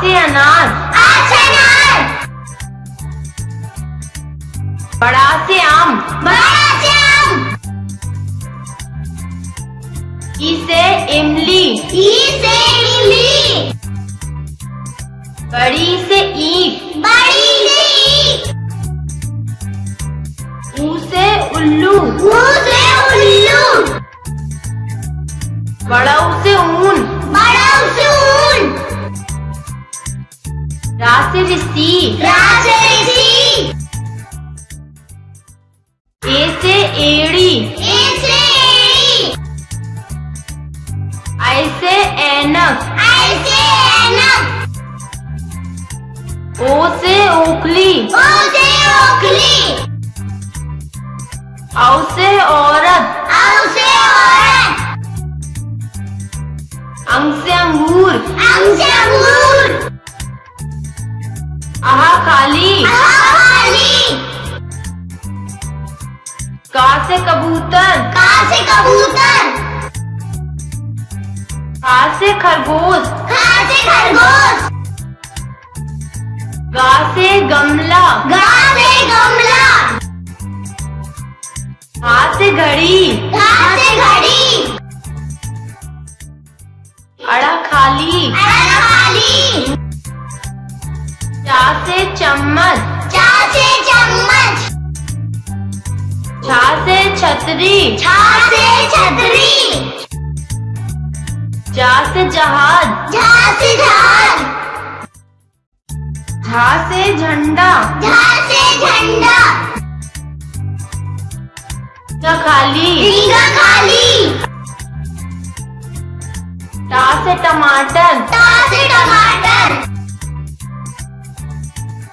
से अनार। अनार। बड़ा से आम। बड़ा से आम। ई से इमली। ई से इमली। बड़ी से ईख बड़ी से ईख ऊ से उल्लू। ऊ से उल्लू। बड़ऊ से ऊन। रा से ऋषि रा से ए से एड़ी। ए से एड़ी। ऐसे ऐनक। ऐसे ऐनक। ओ से ओखली। ओ से ओखली। औ से औरत। औ आहा खाली खाली का से कबूतर। का से कबूतर। खा से खरगोश। खा से खरगोश। गा से गमला। गा से गमला। हा से घड़ी। घा से घड़ी। अड़ा खाली। अड़ा खाली। से चम्मच। चा से चम्मच। छा से छतरी। छा से छतरी। जा से जहाज़। झा से जहाज़। झा से झंडा। झा से झंडा। ट खाली। रीगा खाली। टा से टमाटर। टा से टमाटर।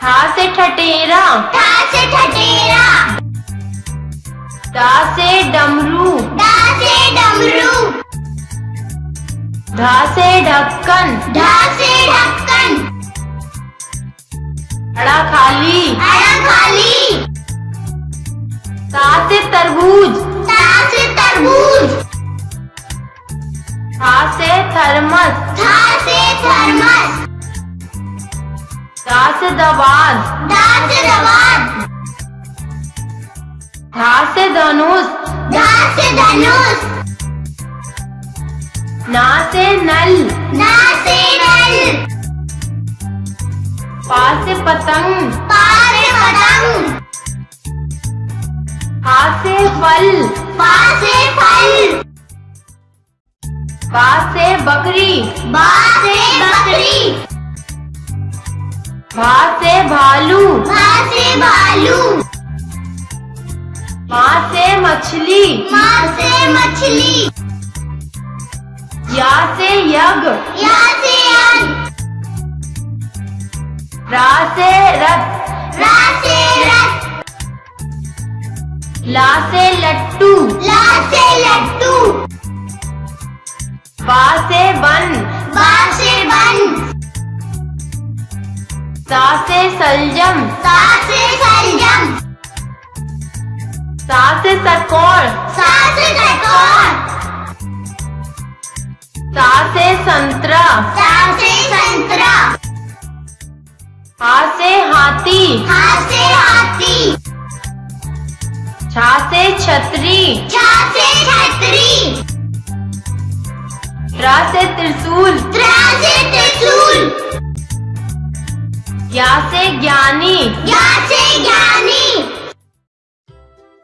ठा से ठटेरा। ठा से ठटेरा। डा से डमरू। डा से डमरू। ढा से ढक्कन। ढा से ढक्कन। अड़ा खाली। अड़ा खाली। ता से तरबूज। ता से तरबूज। था से थर्मस। था से थर्मस। दा से दवात दा से दवात धा से धनुष धा से धनुष ना से नल ना से नल पा से पतंग पा से पतंग हा से फल पा से फल बा से बकरी बा से बकरी भा से भालू। भा से भालू। माँ से मछली। माँ से मछली। या से यज्ञ। या से यज्ञ। रा से रथ। रा से रथ। ला से लट्टू। ला से लट्टू। बा से बन सा से सलजम। सा से सलजम। सा से सरकोर सा से चकोर सा से संतरा। सा से संतरा। हा से हाथी। हा से हाथी। छा से छतरी। छा से छतरी। रा से त्रिशूल। त्रा से त्रिशूल। ज्ञा से ज्ञानी। ज्ञा से ज्ञानी।